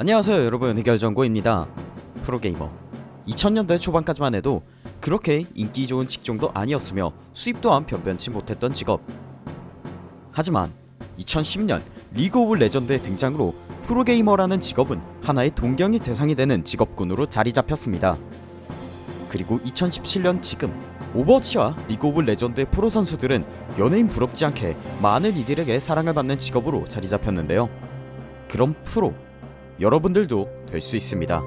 안녕하세요 여러분. 해결정구입니다. 프로게이머. 2000년대 초반까지만 해도 그렇게 인기 좋은 직종도 아니었으며 수입 또한 변변치 못했던 직업. 하지만 2010년 리그 오브 레전드의 등장으로 프로게이머라는 직업은 하나의 동경의 대상이 되는 직업군으로 자리 잡혔습니다. 그리고 2017년 지금 오버워치와 리그 오브 레전드의 프로 선수들은 연예인 부럽지 않게 많은 이들에게 사랑을 받는 직업으로 자리 잡혔는데요. 그럼 프로 여러분들도 될 수 있습니다.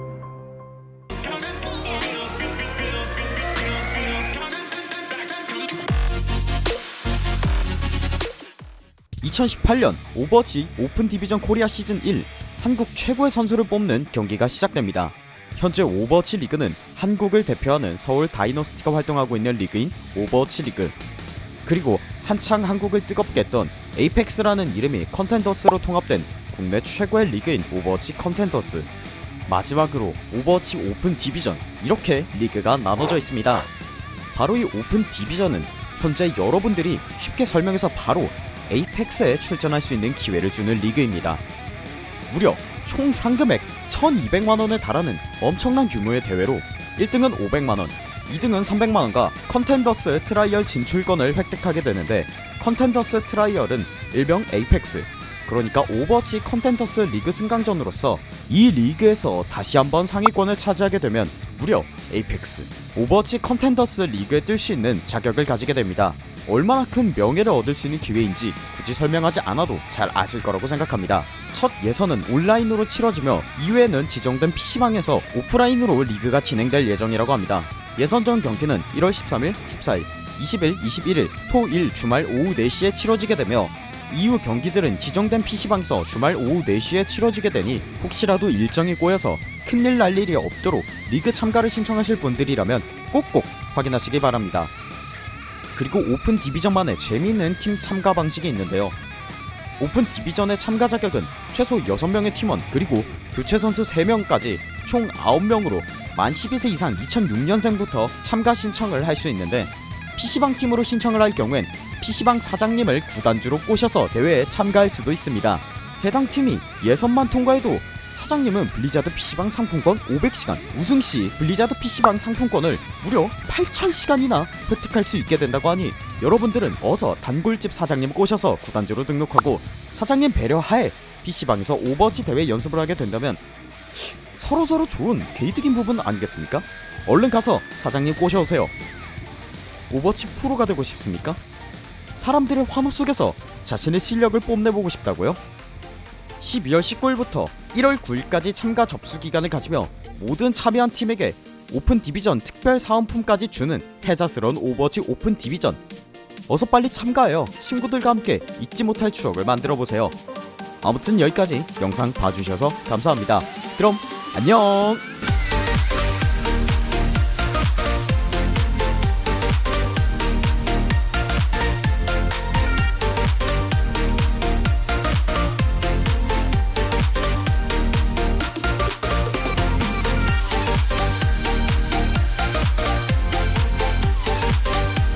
2018년 오버워치 오픈 디비전 코리아 시즌 1 한국 최고의 선수를 뽑는 경기가 시작됩니다. 현재 오버워치 리그는 한국을 대표하는 서울 다이너스티가 활동하고 있는 리그인 오버워치 리그 그리고 한창 한국을 뜨겁게 했던 APEX라는 이름이 Contenders로 통합된 국내 최고의 리그인 오버워치 Contenders. 마지막으로 오버워치 Open Division. 이렇게 리그가 나눠져 있습니다. 바로 이 Open Division은 현재 여러분들이 쉽게 설명해서 바로 APEX에 출전할 수 있는 기회를 주는 리그입니다. 무려 총 상금액 1200만원에 달하는 엄청난 규모의 대회로 1등은 500만원 2등은 300만원과 Contenders Trial 진출권을 획득하게 되는데 Contenders Trial은 일명 APEX 그러니까 오버워치 Contenders 리그 승강전으로서 이 리그에서 다시 한번 상위권을 차지하게 되면 무려 APEX 오버워치 Contenders 리그에 뛸 수 있는 자격을 가지게 됩니다. 얼마나 큰 명예를 얻을 수 있는 기회인지 굳이 설명하지 않아도 잘 아실 거라고 생각합니다. 첫 예선은 온라인으로 치러지며 이후에는 지정된 PC방에서 오프라인으로 리그가 진행될 예정이라고 합니다. 예선전 경기는 1월 13일, 14일, 20일, 21일, 토, 일 주말 오후 4시에 치러지게 되며 이후 경기들은 지정된 PC방에서 주말 오후 4시에 치러지게 되니 혹시라도 일정이 꼬여서 큰일 날 일이 없도록 리그 참가를 신청하실 분들이라면 꼭꼭 확인하시기 바랍니다. 그리고 Open Division만의 재미있는 팀 참가 방식이 있는데요. Open Division의 참가 자격은 최소 6명의 팀원 그리고 교체 선수 3명까지 총 9명으로 만 12세 이상 2006년생부터 참가 신청을 할 수 있는데 PC방 팀으로 신청을 할 경우엔 PC방 사장님을 구단주로 꼬셔서 대회에 참가할 수도 있습니다. 해당 팀이 예선만 통과해도 사장님은 블리자드 PC방 상품권 500시간, 우승시 블리자드 PC방 상품권을 무려 8000시간이나 획득할 수 있게 된다고 하니 여러분들은 어서 단골집 사장님 꼬셔서 구단주로 등록하고 사장님 배려하에 PC방에서 오버워치 대회 연습을 하게 된다면 서로서로 좋은 개이득인 부분 아니겠습니까? 얼른 가서 사장님 꼬셔오세요. 오버워치 프로가 되고 싶습니까? 사람들의 환호 속에서 자신의 실력을 뽐내보고 싶다고요? 12월 19일부터 1월 9일까지 참가 접수 기간을 가지며 모든 참여한 팀에게 Open Division 특별 사은품까지 주는 혜자스러운 오버워치 Open Division. 어서 빨리 참가하여 친구들과 함께 잊지 못할 추억을 만들어보세요. 아무튼 여기까지 영상 봐주셔서 감사합니다. 그럼 안녕